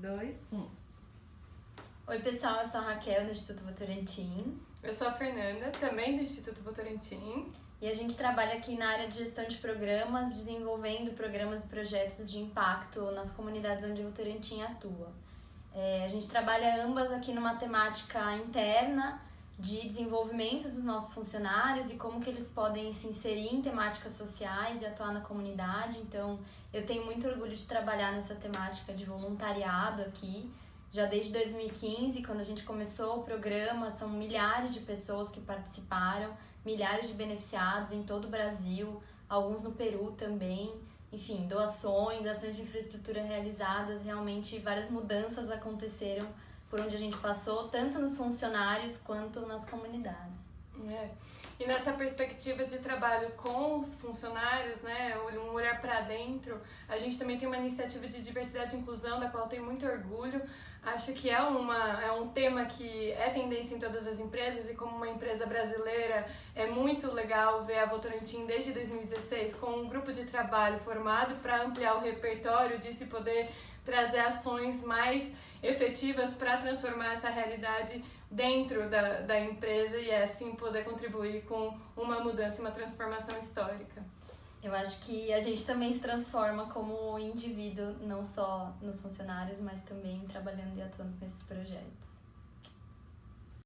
dois, um. Oi, pessoal, eu sou a Raquel, do Instituto Votorantim. Eu sou a Fernanda, também do Instituto Votorantim. E a gente trabalha aqui na área de gestão de programas, desenvolvendo programas e projetos de impacto nas comunidades onde o Votorantim atua. É, a gente trabalha ambas aqui numa temática interna de desenvolvimento dos nossos funcionários e como que eles podem se inserir em temáticas sociais e atuar na comunidade. Então, eu tenho muito orgulho de trabalhar nessa temática de voluntariado aqui. Já desde 2015, quando a gente começou o programa, são milhares de pessoas que participaram, milhares de beneficiados em todo o Brasil, alguns no Peru também. Enfim, doações, ações de infraestrutura realizadas, realmente várias mudanças aconteceram por onde a gente passou, tanto nos funcionários quanto nas comunidades. É. E nessa perspectiva de trabalho com os funcionários, né, olhar para dentro, a gente também tem uma iniciativa de diversidade e inclusão da qual eu tenho muito orgulho. Acho que é, uma, é um tema que é tendência em todas as empresas e como uma empresa brasileira é muito legal ver a Votorantim desde 2016 com um grupo de trabalho formado para ampliar o repertório de se poder trazer ações mais efetivas para transformar essa realidade dentro da, da empresa e assim poder contribuir com uma mudança e uma transformação histórica. Eu acho que a gente também se transforma como indivíduo, não só nos funcionários, mas também trabalhando e atuando com esses projetos.